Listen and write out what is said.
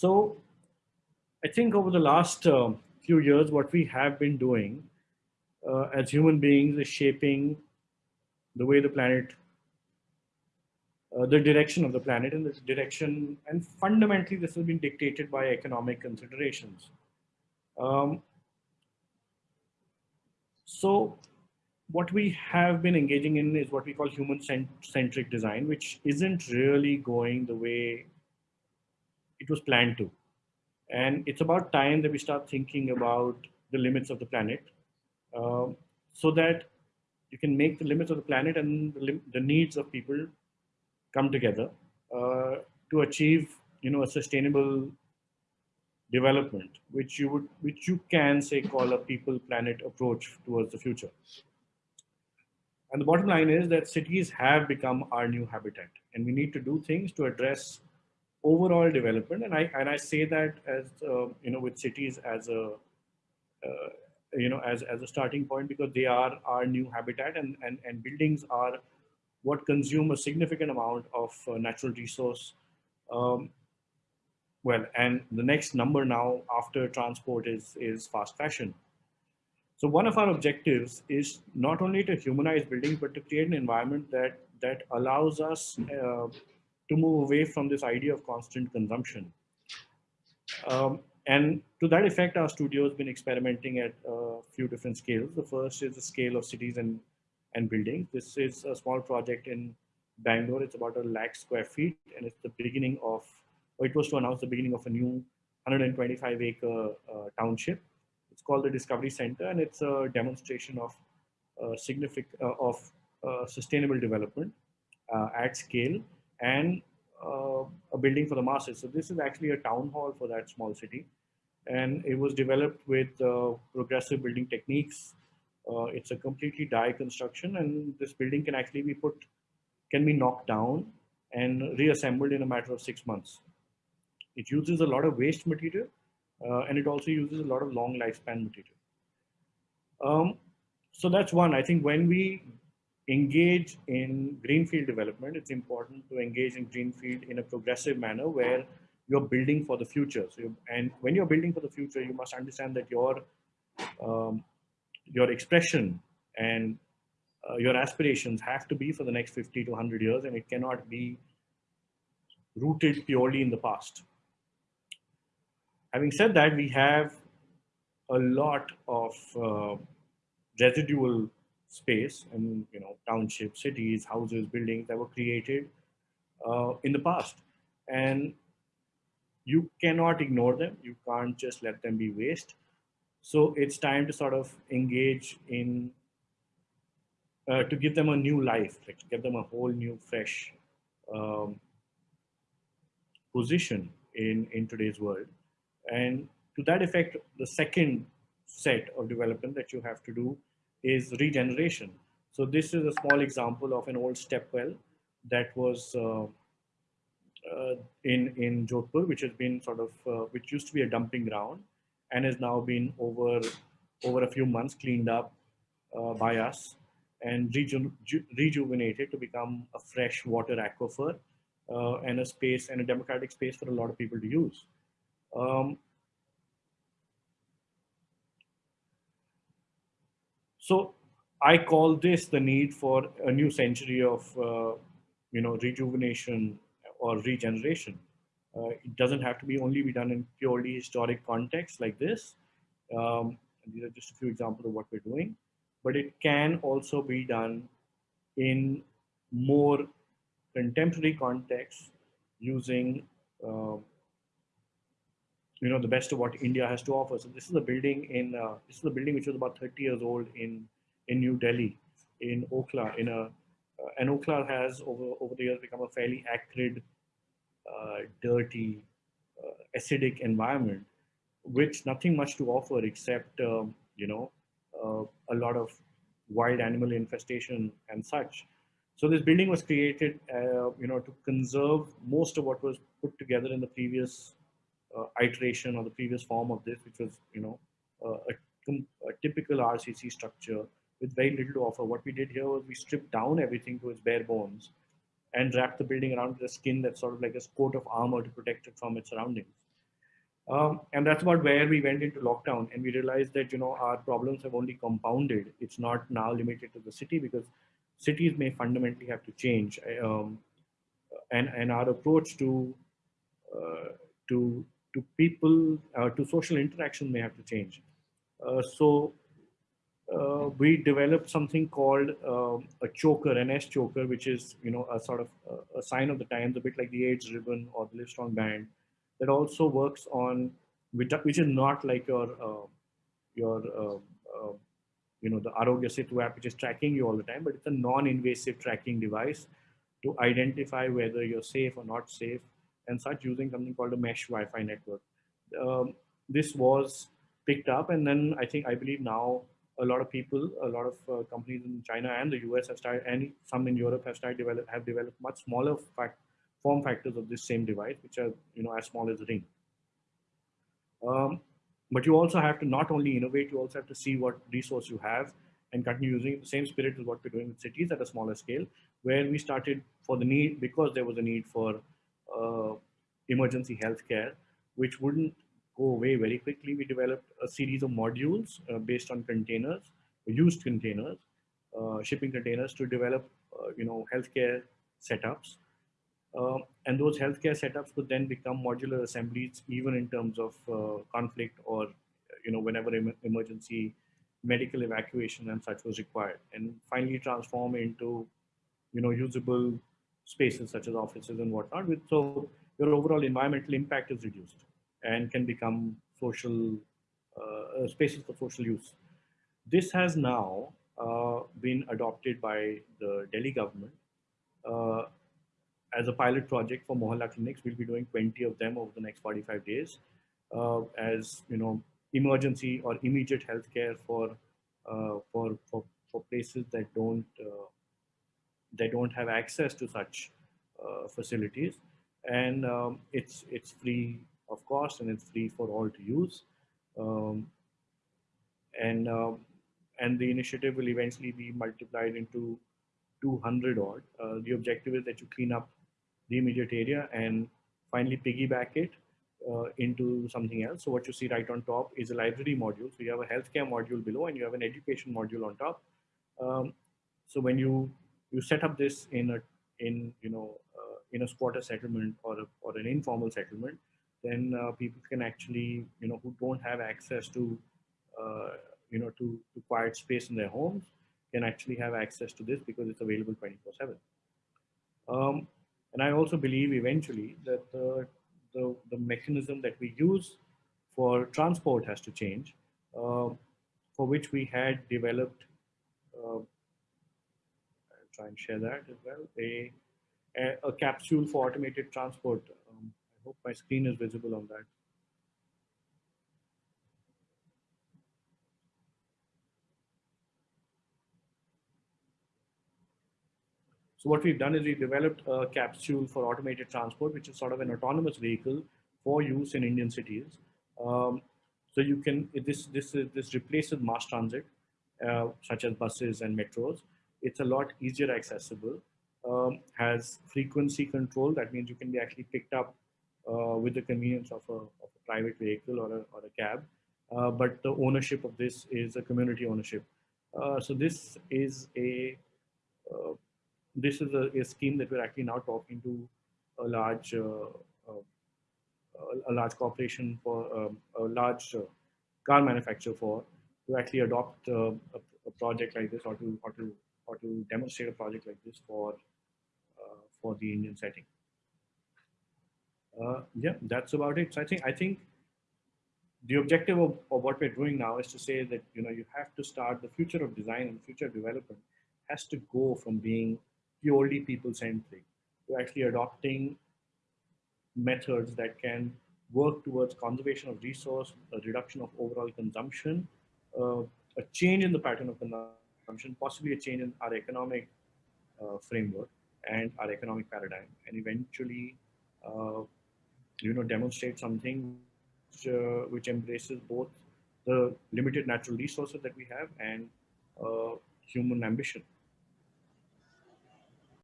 So I think over the last uh, few years, what we have been doing uh, as human beings is shaping the way the planet, uh, the direction of the planet and this direction, and fundamentally this has been dictated by economic considerations. Um, so what we have been engaging in is what we call human-centric design, which isn't really going the way it was planned to. And it's about time that we start thinking about the limits of the planet uh, so that you can make the limits of the planet and the, the needs of people come together uh, to achieve, you know, a sustainable development, which you would, which you can say call a people planet approach towards the future. And the bottom line is that cities have become our new habitat and we need to do things to address overall development. And I, and I say that as, uh, you know, with cities as a, uh, you know, as, as a starting point because they are our new habitat and, and, and buildings are what consume a significant amount of uh, natural resource. Um, well, and the next number now after transport is, is fast fashion. So one of our objectives is not only to humanize buildings, but to create an environment that, that allows us uh, to move away from this idea of constant consumption. Um, and to that effect, our studio has been experimenting at a few different scales. The first is the scale of cities and, and buildings. This is a small project in Bangalore. It's about a lakh square feet, and it's the beginning of, or it was to announce the beginning of a new 125 acre uh, township. It's called the Discovery Center, and it's a demonstration of uh, significant uh, of uh, sustainable development uh, at scale and uh, a building for the masses. So this is actually a town hall for that small city. And it was developed with uh, progressive building techniques. Uh, it's a completely die construction and this building can actually be put, can be knocked down and reassembled in a matter of six months. It uses a lot of waste material uh, and it also uses a lot of long lifespan material. Um, so that's one. I think when we engage in greenfield development, it's important to engage in greenfield in a progressive manner where you're building for the future. So, and when you're building for the future, you must understand that your um, your expression and uh, your aspirations have to be for the next 50 to 100 years, and it cannot be rooted purely in the past. Having said that, we have a lot of uh, residual space and you know townships, cities, houses, buildings that were created uh, in the past, and you cannot ignore them. You can't just let them be waste. So it's time to sort of engage in uh, to give them a new life, like give them a whole new, fresh um, position in in today's world. And to that effect, the second set of development that you have to do is regeneration. So this is a small example of an old step well that was uh, uh, in in Jodhpur, which has been sort of uh, which used to be a dumping ground, and has now been over over a few months cleaned up uh, by us and reju rejuvenated to become a fresh water aquifer uh, and a space and a democratic space for a lot of people to use. Um, So I call this the need for a new century of, uh, you know, rejuvenation or regeneration. Uh, it doesn't have to be only be done in purely historic context like this. Um, these are just a few examples of what we're doing, but it can also be done in more contemporary context using uh, you know the best of what India has to offer. So this is a building in uh, this is a building which was about 30 years old in in New Delhi, in Okhla. In a uh, and Okhla has over over the years become a fairly acrid, uh, dirty, uh, acidic environment, which nothing much to offer except um, you know uh, a lot of wild animal infestation and such. So this building was created, uh, you know, to conserve most of what was put together in the previous iteration or the previous form of this, which was, you know, a, a, typical RCC structure with very little to offer. What we did here was we stripped down everything to its bare bones and wrapped the building around with a skin that's sort of like a coat of armor to protect it from its surroundings. Um, and that's about where we went into lockdown and we realized that, you know, our problems have only compounded. It's not now limited to the city because cities may fundamentally have to change. Um, and, and our approach to, uh, to, to people, uh, to social interaction may have to change. Uh, so uh, we developed something called um, a choker, an S choker, which is, you know, a sort of a sign of the times, a bit like the AIDS ribbon or the Livestrong band that also works on which, which is not like your uh, your uh, uh, you know the Aarogya Setu app which is tracking you all the time, but it's a non-invasive tracking device to identify whether you're safe or not safe and such using something called a mesh Wi-Fi network. Um, this was picked up and then I think I believe now a lot of people, a lot of uh, companies in China and the US have started, and some in Europe have started develop have developed much smaller fact, form factors of this same device, which are you know as small as a ring. Um, but you also have to not only innovate, you also have to see what resource you have and continue using the same spirit as what we're doing with cities at a smaller scale, where we started for the need, because there was a need for uh, emergency healthcare, which wouldn't go away very quickly. We developed a series of modules uh, based on containers, used containers, uh, shipping containers to develop, uh, you know, healthcare setups uh, and those healthcare setups could then become modular assemblies, even in terms of uh, conflict or, you know, whenever em emergency medical evacuation and such was required, and finally transform into, you know, usable spaces such as offices and whatnot. With so your overall environmental impact is reduced and can become social uh, uh spaces for social use. This has now uh, been adopted by the Delhi government uh, as a pilot project for Mohalla clinics. We'll be doing 20 of them over the next 45 days uh, as, you know, emergency or immediate healthcare for, uh, for, for, for places that don't, uh, that don't have access to such uh, facilities. And um, it's, it's free of cost and it's free for all to use. Um, and, um, and the initiative will eventually be multiplied into 200 odd. Uh, the objective is that you clean up the immediate area and finally piggyback it uh, into something else. So what you see right on top is a library module. So you have a healthcare module below and you have an education module on top. Um, so when you you set up this in a in you know uh, in a squatter settlement or a, or an informal settlement, then uh, people can actually you know who don't have access to uh, you know to, to quiet space in their homes can actually have access to this because it's available 24 7. Um, and I also believe eventually that the, the, the mechanism that we use for transport has to change, uh, for which we had developed, uh, try and share that as well, a, a, a capsule for automated transport. Um, I hope my screen is visible on that. So what we've done is we've developed a capsule for automated transport, which is sort of an autonomous vehicle for use in Indian cities. Um, so you can, this, this, this replaces mass transit, uh, such as buses and metros. It's a lot easier accessible, um, has frequency control. That means you can be actually picked up uh, with the convenience of a, of a, private vehicle or a, or a cab. Uh, but the ownership of this is a community ownership. Uh, so this is a uh, this is a, a, scheme that we're actually now talking to a large uh, uh, a large corporation for um, a large car manufacturer for to actually adopt a, a, project like this or to or to or to demonstrate a project like this for for the Indian setting. Uh, yeah, that's about it. So I think I think the objective of, of, what we're doing now is to say that you know you have to start the future of design and future development has to go from being purely people-centric to actually adopting methods that can work towards conservation of resource, a reduction of overall consumption, uh, a change in the pattern of consumption, possibly a change in our economic uh, framework and our economic paradigm, and eventually, uh, you know, demonstrate something which, uh, which, embraces both the limited natural resources that we have and uh, human ambition.